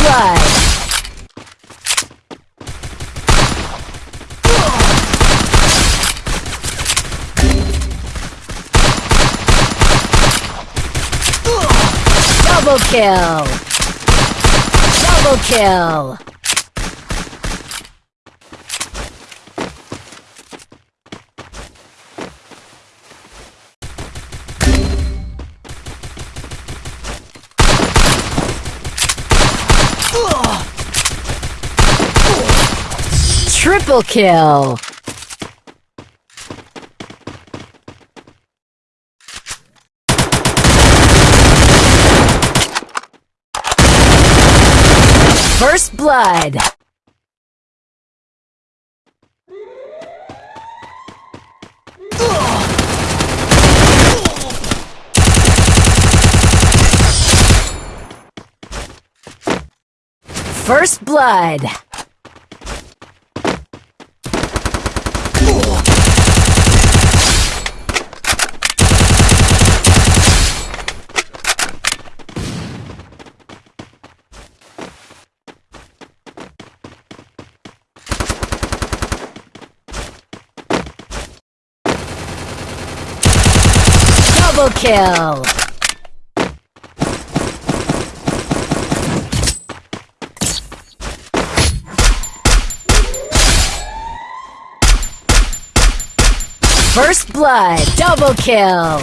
blood. Double kill! Double kill! Triple kill! First blood! First blood! Double kill! First blood, double kill!